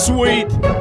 Sweet.